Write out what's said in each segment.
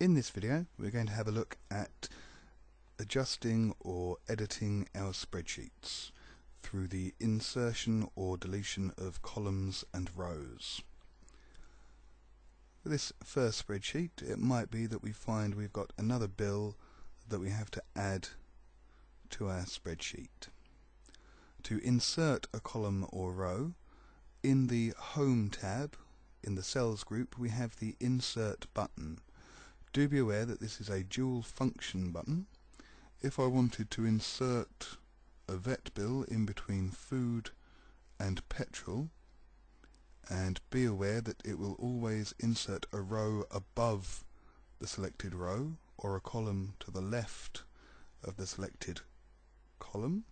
In this video we're going to have a look at adjusting or editing our spreadsheets through the insertion or deletion of columns and rows. For this first spreadsheet it might be that we find we've got another bill that we have to add to our spreadsheet. To insert a column or row in the Home tab in the Cells group we have the Insert button do be aware that this is a dual function button. If I wanted to insert a vet bill in between food and petrol, and be aware that it will always insert a row above the selected row or a column to the left of the selected column.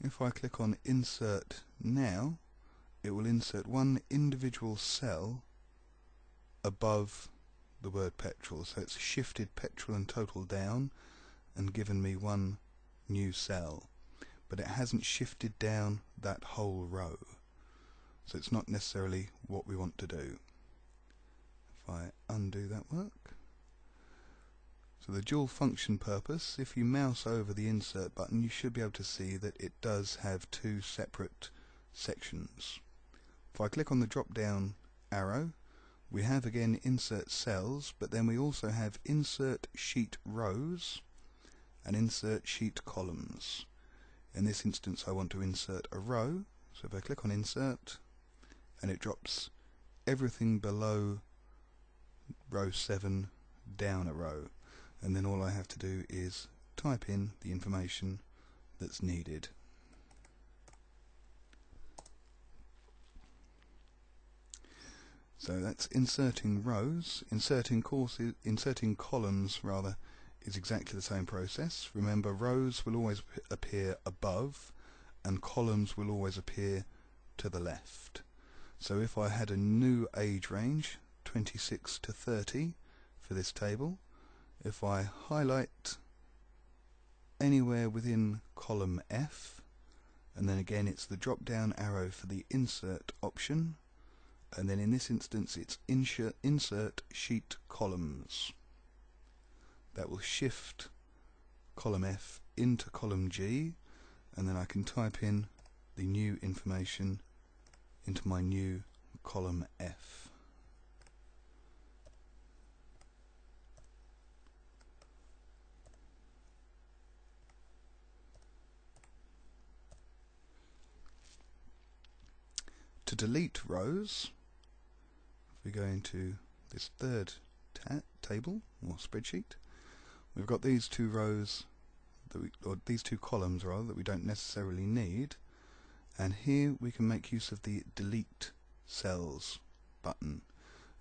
If I click on insert now it will insert one individual cell above the word petrol. So it's shifted petrol and total down and given me one new cell. But it hasn't shifted down that whole row. So it's not necessarily what we want to do. If I undo that work. So the dual function purpose, if you mouse over the insert button you should be able to see that it does have two separate sections. If I click on the drop down arrow we have again insert cells, but then we also have insert sheet rows and insert sheet columns. In this instance I want to insert a row, so if I click on insert and it drops everything below row 7 down a row and then all I have to do is type in the information that's needed. So that's inserting rows. Inserting courses, inserting columns rather, is exactly the same process. Remember, rows will always appear above, and columns will always appear to the left. So if I had a new age range, 26 to 30, for this table, if I highlight anywhere within column F, and then again it's the drop down arrow for the insert option, and then in this instance it's insert, sheet columns. That will shift column F into column G and then I can type in the new information into my new column F. To delete rows, we go into this third ta table or spreadsheet, we've got these two rows we, or these two columns rather that we don't necessarily need. And here we can make use of the delete cells button.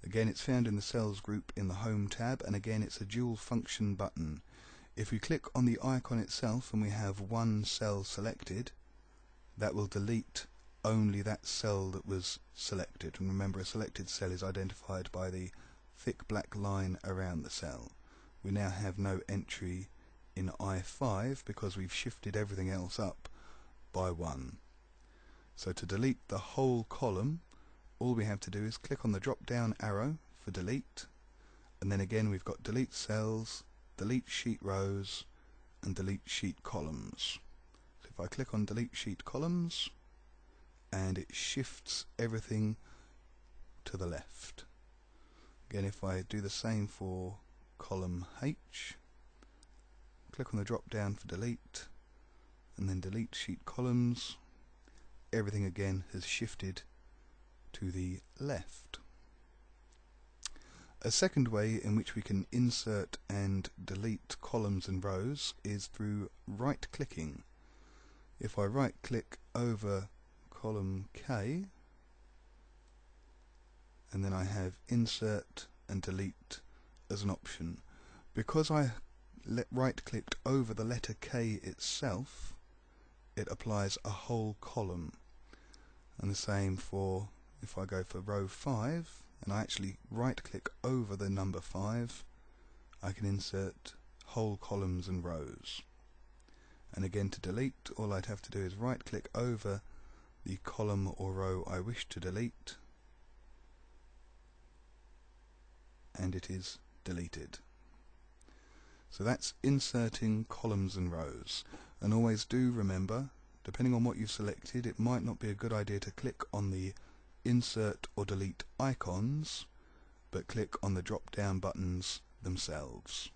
Again it's found in the cells group in the home tab and again it's a dual function button. If we click on the icon itself and we have one cell selected that will delete only that cell that was selected. And remember, a selected cell is identified by the thick black line around the cell. We now have no entry in I5 because we've shifted everything else up by 1. So to delete the whole column, all we have to do is click on the drop down arrow for delete, and then again we've got delete cells, delete sheet rows, and delete sheet columns. So if I click on delete sheet columns, and it shifts everything to the left. Again, if I do the same for column H, click on the drop down for delete, and then delete sheet columns, everything again has shifted to the left. A second way in which we can insert and delete columns and rows is through right clicking. If I right click over column K and then I have insert and delete as an option. Because I right clicked over the letter K itself it applies a whole column and the same for if I go for row 5 and I actually right click over the number 5 I can insert whole columns and rows and again to delete all I'd have to do is right click over the column or row I wish to delete and it is deleted. So that's inserting columns and rows. And always do remember, depending on what you've selected, it might not be a good idea to click on the insert or delete icons, but click on the drop down buttons themselves.